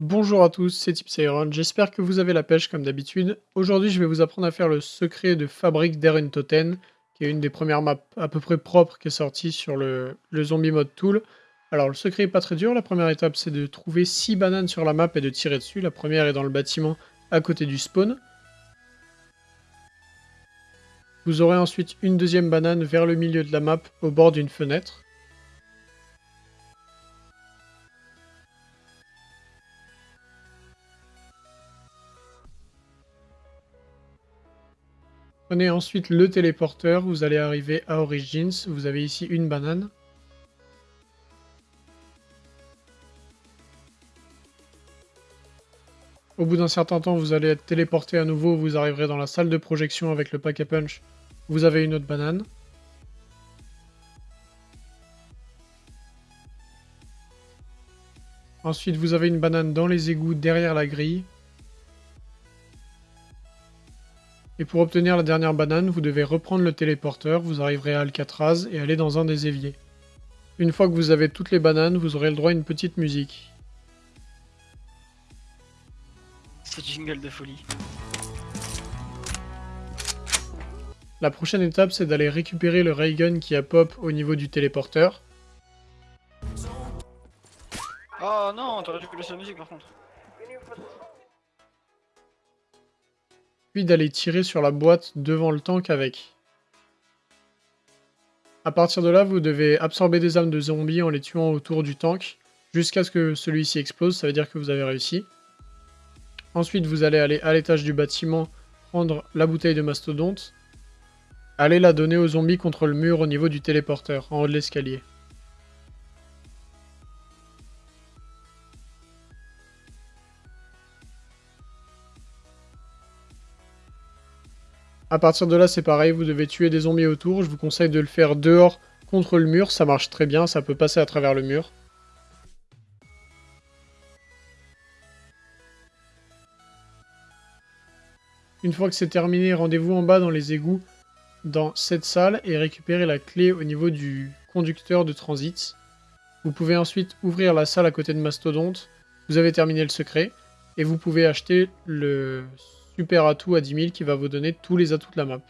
Bonjour à tous, c'est Tipsyron, j'espère que vous avez la pêche comme d'habitude. Aujourd'hui je vais vous apprendre à faire le secret de fabrique d'Eruntoten, qui est une des premières maps à peu près propres qui est sortie sur le, Zombie Mode Tool. Alors le secret est pas très dur, la première étape c'est de trouver 6 bananes sur la map et de tirer dessus. La première est dans le bâtiment à côté du spawn. Vous aurez ensuite une deuxième banane vers le milieu de la map au bord d'une fenêtre. Prenez ensuite le téléporteur, vous allez arriver à Origins, vous avez ici une banane. Au bout d'un certain temps, vous allez être téléporté à nouveau, vous arriverez dans la salle de projection avec le pack à punch, vous avez une autre banane. Ensuite, vous avez une banane dans les égouts derrière la grille. Et pour obtenir la dernière banane, vous devez reprendre le téléporteur, vous arriverez à Alcatraz et aller dans un des éviers. Une fois que vous avez toutes les bananes, vous aurez le droit à une petite musique. C'est jingle de folie. La prochaine étape, c'est d'aller récupérer le ray gun qui a pop au niveau du téléporteur. Oh non, t'aurais dû laisser la musique par contre. Puis d'aller tirer sur la boîte devant le tank avec. A partir de là, vous devez absorber des âmes de zombies en les tuant autour du tank, jusqu'à ce que celui-ci explose, ça veut dire que vous avez réussi. Ensuite, vous allez aller à l'étage du bâtiment, prendre la bouteille de mastodonte, aller la donner aux zombies contre le mur au niveau du téléporteur, en haut de l'escalier. À partir de là, c'est pareil, vous devez tuer des zombies autour. Je vous conseille de le faire dehors contre le mur, ça marche très bien, ça peut passer à travers le mur. Une fois que c'est terminé, rendez-vous en bas dans les égouts, dans cette salle, et récupérez la clé au niveau du conducteur de transit. Vous pouvez ensuite ouvrir la salle à côté de Mastodonte. Vous avez terminé le secret, et vous pouvez acheter le super atout à 10 000 qui va vous donner tous les atouts de la map.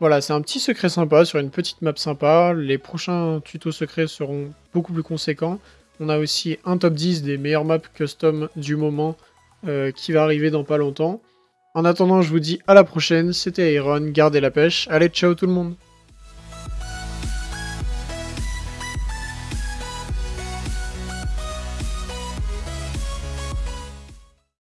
Voilà, c'est un petit secret sympa sur une petite map sympa. Les prochains tutos secrets seront beaucoup plus conséquents. On a aussi un top 10 des meilleures maps custom du moment euh, qui va arriver dans pas longtemps. En attendant, je vous dis à la prochaine. C'était Iron, gardez la pêche. Allez, ciao tout le monde